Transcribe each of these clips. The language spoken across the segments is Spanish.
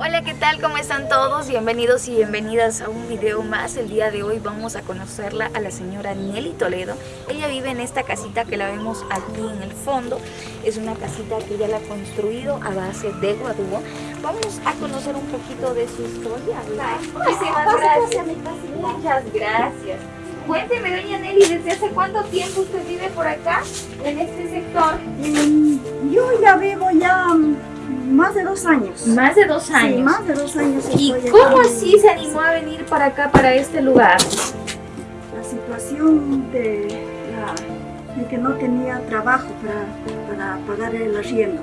Hola, ¿qué tal? ¿Cómo están todos? Bienvenidos y bienvenidas a un video más. El día de hoy vamos a conocerla a la señora Nelly Toledo. Ella vive en esta casita que la vemos aquí en el fondo. Es una casita que ella la ha construido a base de guadúo. Vamos a conocer un poquito de su historia. Muchísimas gracias. Muchas gracias. Cuénteme, doña Nelly, ¿desde hace cuánto tiempo usted vive por acá, en este sector? Mm, Yo ya vivo ya mm, más de dos años. Más de dos años. Sí, más de dos años. ¿Y cómo así se animó a venir para acá, para este lugar? La situación de, la- de que no tenía trabajo para, para pagar el arriendo.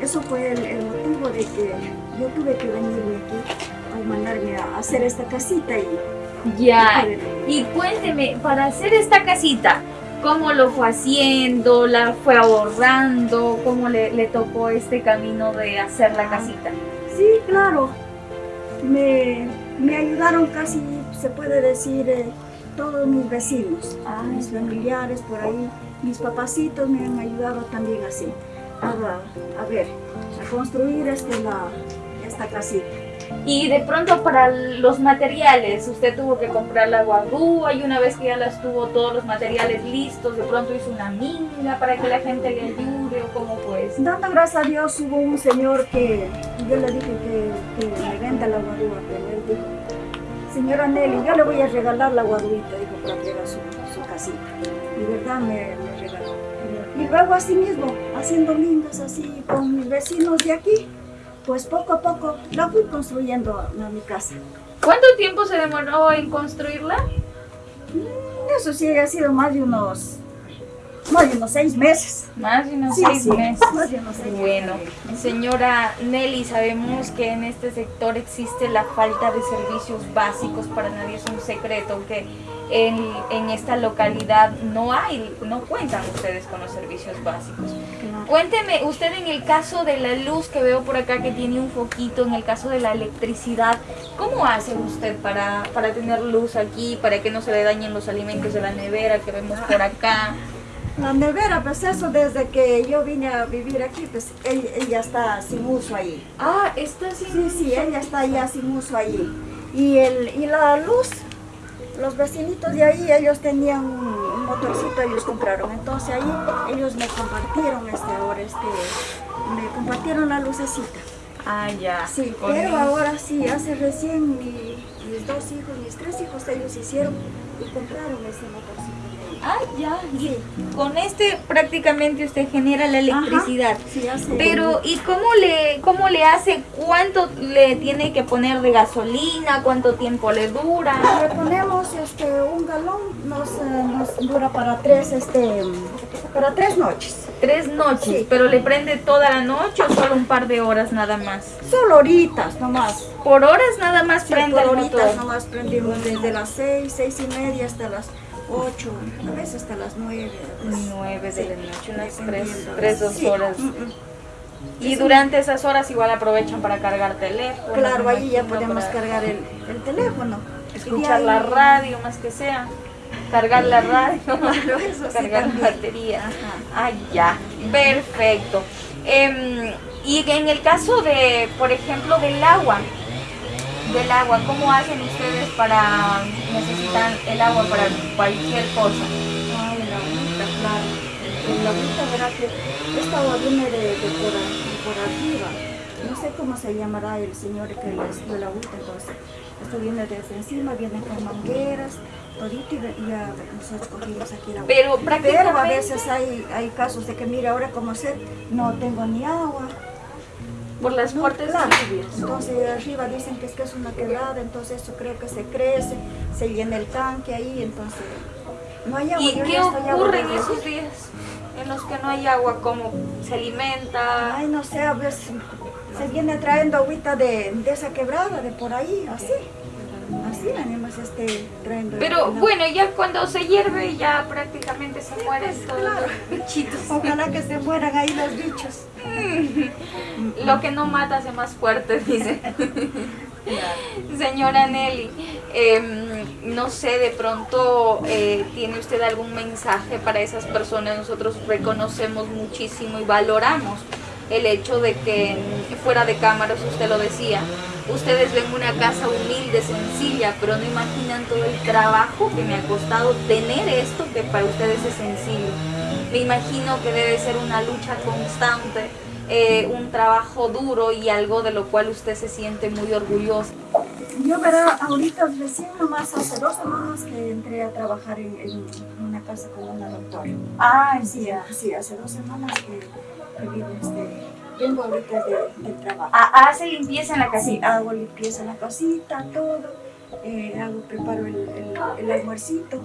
Eso fue el, el motivo de que yo tuve que venirme aquí a mandarme a hacer esta casita y Ya. Y cuénteme, para hacer esta casita, ¿cómo lo fue haciendo? ¿La fue ahorrando? ¿Cómo le, le tocó este camino de hacer la casita? Sí, claro. Me, me ayudaron casi, se puede decir, eh, todos mis vecinos, Ah, mis familiares por ahí, mis papacitos me han ayudado también así, a, a ver, a construir este, la, esta casita. Y de pronto para los materiales, usted tuvo que comprar la guadúa y una vez que ya las tuvo todos los materiales listos, de pronto hizo una minga para que la gente le ayude o cómo pues. Dando gracias a Dios hubo un señor que yo le dije que, que me venda la guadúa, pero él dijo, señora Nelly, yo le voy a regalar la guaduita, dijo, para que haga su, su casita. Y verdad me, me regaló. Y luego así mismo, haciendo mingas así con mis vecinos de aquí, pues poco a poco la fui construyendo mi casa. ¿Cuánto tiempo se demoró en construirla? Eso sí ha sido más de unos, más de unos seis meses. Más de unos Sí, seis sí, meses. más de unos seis Bueno, meses. señora Nelly, sabemos que en este sector existe la falta de servicios básicos, para nadie es un secreto que en, en esta localidad no hay, no cuentan ustedes con los servicios básicos. Claro. Cuénteme, usted en el caso de la luz que veo por acá que tiene un foquito, en el caso de la electricidad, ¿cómo hace usted para, para tener luz aquí, para que no se le dañen los alimentos de la nevera que vemos por acá? La nevera, pues eso desde que yo vine a vivir aquí, pues ella, está sin uso ahí. Ah, está sin Sí, sí, ella está ya sin uso ahí. Y, el, y la luz, los vecinitos de ahí, ellos tenían un, motorcito, ellos compraron. Entonces ahí ellos me compartieron este ahora, este, me compartieron la lucecita. Ah, ya. Sí, Con pero ahora sí, hace recién mi- mis dos hijos, mis tres hijos, ellos hicieron y compraron ese motorcito. Ah, ya. Sí. con este prácticamente usted genera la electricidad. Sí, Pero, ¿y cómo le, cómo le hace? ¿Cuánto le tiene que poner de gasolina? ¿Cuánto tiempo le dura? Le ponemos galón, nos, eh, nos dura para tres, este, para tres noches. Tres noches, Sí. pero le prende toda la noche o solo un par de horas nada más. Solo horitas nomás. Por horas nada más Sí, prende por horitas nomás prendimos desde las seis, seis y media hasta las ocho, a veces hasta las nueve. pues. Nueve de la noche, unas tres, Dependiendo. tres, dos Sí, horas. mm, mm. Y durante esas horas igual aprovechan para cargar teléfono. Claro, ahí ya podemos para cargar el, el teléfono. Escuchar la radio más que sea. Cargar la radio. Cargar también. batería. Ah, ya. Perfecto. Em, y en el caso de, por ejemplo, del agua, del agua, ¿cómo hacen ustedes para necesitan el agua para cualquier cosa? Ay, la agüita, claro. La agüita, verá que esta agua viene de, de por, a- de por arriba. No sé cómo se llamará el señor que les dio la agüita, entonces. Esto viene desde encima, viene con mangueras, todito y ya nosotros cogimos aquí la agua. Pero Pero a prácticamente veces hay, hay casos de que, mira, ahora como sé, no tengo ni agua. por las No, fuertes claro. Entonces arriba dicen que es que es una quebrada, entonces eso creo que se crece, se llena el tanque ahí, entonces no hay agua. ¿Y yo qué ocurre en esos días en los que no hay agua? ¿Cómo se alimenta? Ay, no sé, a veces se viene trayendo agüita de, de esa quebrada, de por ahí, así. Así venimos este, trayendo. Pero bueno, ya cuando se hierve ya prácticamente se mueren pues, todos claro. los bichitos. Ojalá que se mueran ahí los bichos. Lo que no mata hace más fuerte, dice. Señora Nelly, em, no sé, de pronto eh, tiene usted algún mensaje para esas personas. Nosotros reconocemos muchísimo y valoramos el hecho de que fuera de cámaras, usted lo decía, ustedes ven una casa humilde, sencilla, pero no imaginan todo el trabajo que me ha costado tener esto que para ustedes es sencillo. Me imagino que debe ser una lucha constante, eh, un trabajo duro y algo de lo cual usted se siente muy orgulloso. Yo, verá, ahorita recién nomás hace dos semanas que entré a trabajar en, una casa con una doctora. Ah, sí, sí, hace dos semanas que, vengo ahorita de, trabajo. Ah, ¿Hace limpieza en la casita? Sí, hago limpieza en la casita, todo. Eh, hago, preparo el, el, almuercito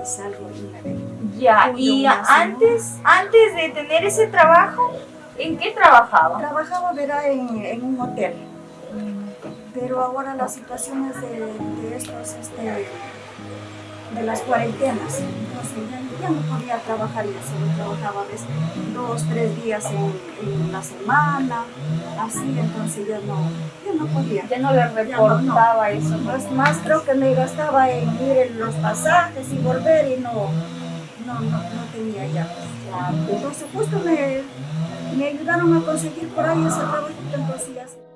y, salgo me Ya, y antes, antes de tener ese trabajo, ¿en qué trabajaba? Trabajaba, verá, en, en un hotel pero ahora las situaciones de, de estos, este, de las cuarentenas, entonces ya, no podía trabajar ya solo trabajaba veces dos, tres días en, la semana, así, entonces ya no, ya no podía. Ya no le reportaba eso. Más creo que me gastaba en ir en los pasajes y volver y no, no, no, tenía ya. Entonces justo me, me ayudaron a conseguir por ahí ese trabajo, entonces ya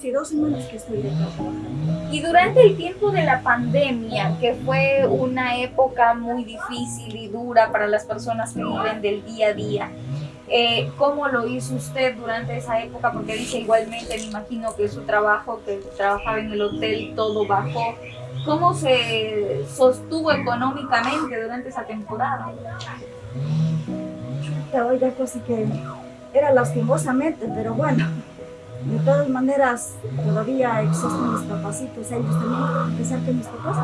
Sí, dos semanas que estoy trabajando. Y durante el tiempo de la pandemia, que fue una época muy difícil y dura para las personas que viven del día a día, eh, ¿cómo lo hizo usted durante esa época? Porque dice igualmente, me imagino que su trabajo, que trabajaba en el hotel, todo bajó. ¿Cómo se sostuvo económicamente durante esa temporada? Oiga, cosa que era lastimosamente, pero bueno, de todas maneras, todavía existen mis papacitos, ellos también, a pesar que mis papás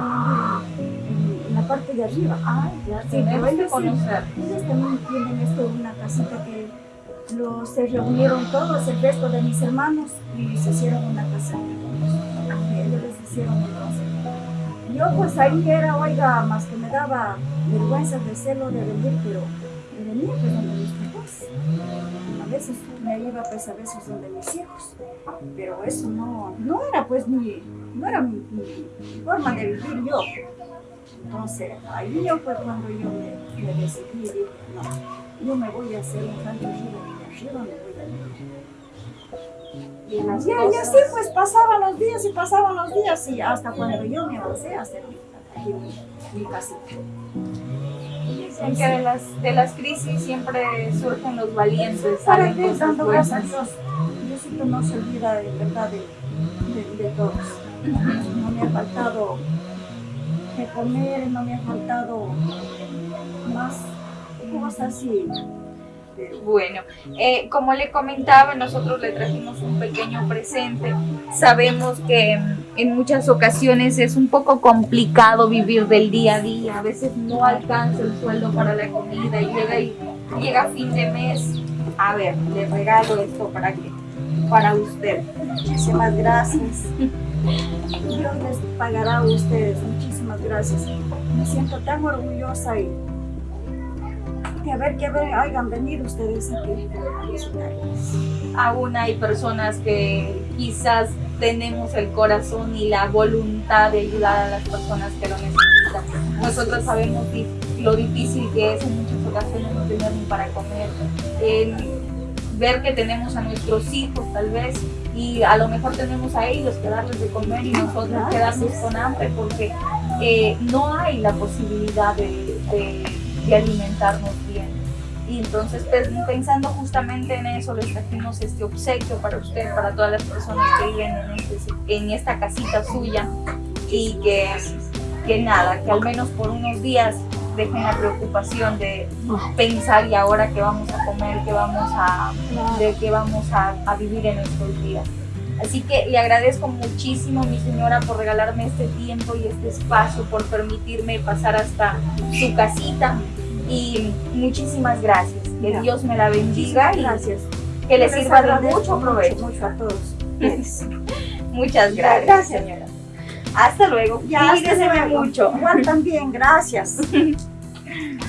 viven en, la parte de arriba. Ah, ya, sí, pero ellos, conocer. ellos también tienen esto, una casita que los, se reunieron todos, el resto de mis hermanos, y se hicieron una casa. Ellos les hicieron entonces. Yo pues ahí era, oiga, más que me daba vergüenza de celo de venir, pero de venir, pero no mis papás a veces me iba pues a veces donde mis hijos, pero eso no, no era pues mi, no era mi, forma de vivir yo. Entonces, ahí yo fue cuando yo me, me decidí, dije, no, yo me voy a hacer un arriba y arriba me voy a vivir. Y, las y, y así pues pasaban los días y pasaban los días y hasta cuando yo me avancé a hacer mi, mi, mi casita que de las, de las crisis siempre surgen los valientes. Para que dando gracias a Dios. Diosito no se olvida de verdad de, de, de todos. No me ha faltado de comer, no me ha faltado más cosas así. Bueno, eh, como le comentaba, nosotros le trajimos un pequeño presente. Sabemos que en muchas ocasiones es un poco complicado vivir del día a día. A veces no alcanza el sueldo para la comida y llega, llega fin de mes. A ver, le regalo esto para que para usted. Muchísimas gracias. Dios les pagará a ustedes. Muchísimas gracias. Me siento tan orgullosa y a ver que hayan venido ustedes aquí Aún hay personas que quizás tenemos el corazón y la voluntad de ayudar a las personas que lo necesitan. Nosotros sabemos lo difícil que es en muchas ocasiones no tener ni para comer. ver que tenemos a nuestros hijos tal vez y a lo mejor tenemos a ellos que darles de comer y nosotros quedarnos con hambre porque eh, no hay la posibilidad de de alimentarnos bien. Entonces pues, pensando justamente en eso, les trajimos este obsequio para usted, para todas las personas que viven en, este, en esta casita suya y que, que nada, que al menos por unos días dejen la preocupación de pensar y ahora qué vamos a comer, qué vamos a, de qué vamos a, a vivir en estos días. Así que le agradezco muchísimo, mi señora, por regalarme este tiempo y este espacio, por permitirme pasar hasta su casita. Y muchísimas gracias. Que Dios me la bendiga y gracias. que le sirva de mucho provecho. Mucho, a todos. Muchas gracias, señora. Hasta luego. Ya, Cuídese mucho. Igual también, gracias.